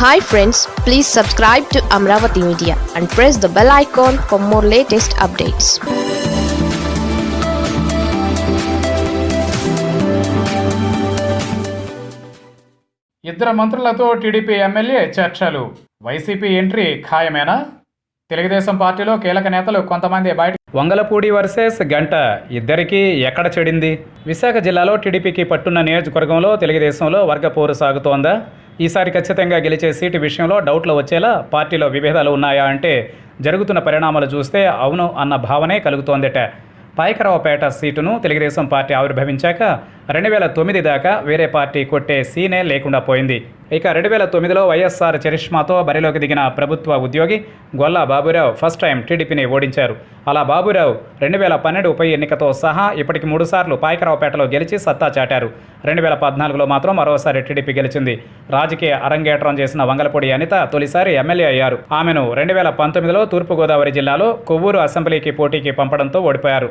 Hi friends please subscribe to Amaravati media and press the bell icon for more latest updates ఇద్దరు మంత్రులతో TDP MLA చర్చలు. YCP entry ఖాయమేనా? తెలుగుదేశం పార్టీలో కీలక నేతలు కొంతమంది బయట వంగలపూడి వర్సెస్ గంట ఇద్దరికీ ఎక్కడ చెడింది? విశాఖ జిల్లాలో టీడీపీకి పట్టున్న నియోజకవర్గంలో తెలుగుదేశంలో వర్గ పోరు సాగుతోందా? ఈసారి ఖచ్చితంగా గెలిచే సీటు విషయంలో డౌట్లు వచ్చేలా పార్టీలో విభేదాలు ఉన్నాయా అంటే జరుగుతున్న పరిణామాలు చూస్తే అవును అన్న భావనే కలుగుతోందట. పాయకరావుపేట సీటును తెలుగుదేశం పార్టీ ఆవిర్భవించాక రెండు వేల తొమ్మిది దాకా వేరే పార్టీ కొట్టే సీనే లేకుండా పోయింది. ఇక రెండు వేల తొమ్మిదిలో వైఎస్ఆర్ చరిష్మాతో బరిలోకి దిగిన ప్రభుత్వ ఉద్యోగి గొల్ల బాబురావు ఫస్ట్ టైం టీడీపీని ఓడించారు. అలా బాబురావు రెండు వేల పన్నెండు ఉప ఎన్నికతో సహా ఇప్పటికి మూడుసార్లు పాయకరావుపేటలో గెలిచి సత్తా చాటారు. రెండు వేల పద్నాలుగులో మాత్రం మరోసారి టీడీపీ గెలిచింది. రాజకీయ అరంగేట్రం చేసిన వంగలపూడి అనిత తొలిసారి ఎమ్మెల్యే అయ్యారు. ఆమెను రెండు వేల పంతొమ్మిదిలో తూర్పుగోదావరి జిల్లాలో కొవ్వూరు అసెంబ్లీకి పోటీకి పంపడంతో ఓడిపోయారు.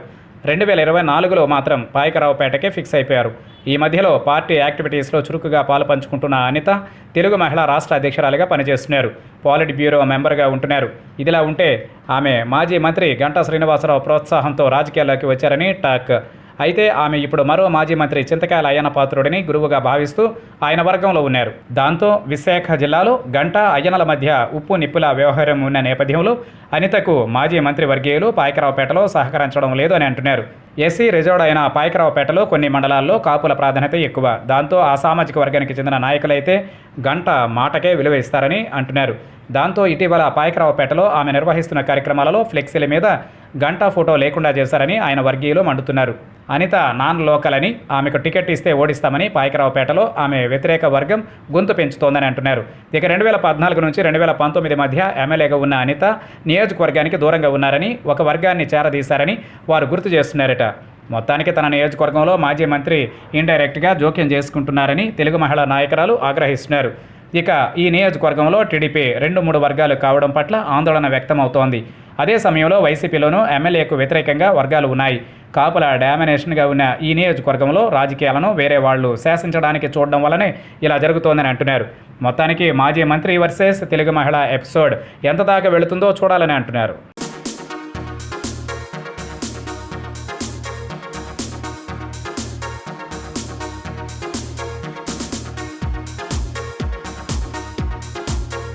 రెండు వేల ఇరవై నాలుగులో మాత్రం పాయకరావుపేటకే ఫిక్స్ అయిపోయారు. ఈ మధ్యలో పార్టీ యాక్టివిటీస్లో చురుకుగా పాలు పంచుకుంటున్న అనిత తెలుగు మహిళా రాష్ట్ర అధ్యక్షురాలిగా పనిచేస్తున్నారు. పాలిట్ బ్యూరో మెంబర్గా ఉంటున్నారు. ఇదిలా ఉంటే ఆమె మాజీ మంత్రి గంటా శ్రీనివాసరావు ప్రోత్సాహంతో రాజకీయాల్లోకి వచ్చారని టాక్ అయితే ఆమె ఇప్పుడు మరో మాజీ మంత్రి చింతకాయల అయ్యన పాత్రుడిని గురువుగా భావిస్తూ ఆయన వర్గంలో ఉన్నారు. దాంతో విశాఖ జిల్లాలో గంట అయ్యనల మధ్య ఉప్పు నిప్పుల వ్యవహారం ఉన్న నేపథ్యంలో అనితకు మాజీ మంత్రి వర్గీయులు పాయకరావుపేటలో సహకరించడం లేదు అని అంటున్నారు. ఎస్సీ రిజర్వ్డ్ అయిన పాయకరావుపేటలో కొన్ని మండలాల్లో కాపుల ప్రాధాన్యత ఎక్కువ. దాంతో ఆ సామాజిక వర్గానికి చెందిన నాయకులైతే గంట మాటకే విలువ ఇస్తారని అంటున్నారు. దాంతో ఇటీవల పాయకరావుపేటలో ఆమె నిర్వహిస్తున్న కార్యక్రమాలలో ఫ్లెక్సీల మీద గంట ఫోటో లేకుండా చేశారని ఆయన వర్గీయులు మండుతున్నారు. అనిత నాన్ లోకల్ అని ఆమెకు టికెట్ ఇస్తే ఓడిస్తామని పాయకరావుపేటలో ఆమె వ్యతిరేక వర్గం గొంతు పెంచుతోందని అంటున్నారు. ఇక రెండు వేల పద్నాలుగు నుంచి రెండు వేల పంతొమ్మిది మధ్య ఎమ్మెల్యేగా ఉన్న అనిత నియోజకవర్గానికి దూరంగా ఉన్నారని ఒక వర్గాన్ని చేరదీశారని వారు గుర్తు చేస్తున్నారట. మొత్తానికి తన నియోజకవర్గంలో మాజీ మంత్రి ఇండైరెక్ట్గా జోక్యం చేసుకుంటున్నారని తెలుగు మహిళా నాయకురాలు ఆగ్రహిస్తున్నారు. ఇక ఈ నియోజకవర్గంలో టీడీపీ రెండు మూడు వర్గాలు కావడం పట్ల ఆందోళన వ్యక్తమవుతోంది. అదే సమయంలో వైసీపీలోనూ ఎమ్మెల్యేకు వ్యతిరేకంగా వర్గాలు ఉన్నాయి. కాపుల డామినేషన్గా ఉన్న ఈ నియోజకవర్గంలో రాజకీయాలను వేరే వాళ్ళు శాసించడానికి చూడడం వల్లనే ఇలా జరుగుతోందని అంటున్నారు. మొత్తానికి మాజీ మంత్రి వర్సెస్ తెలుగు మహిళ ఎపిసోడ్ ఎంత దాకా వెళుతుందో చూడాలని అంటున్నారు.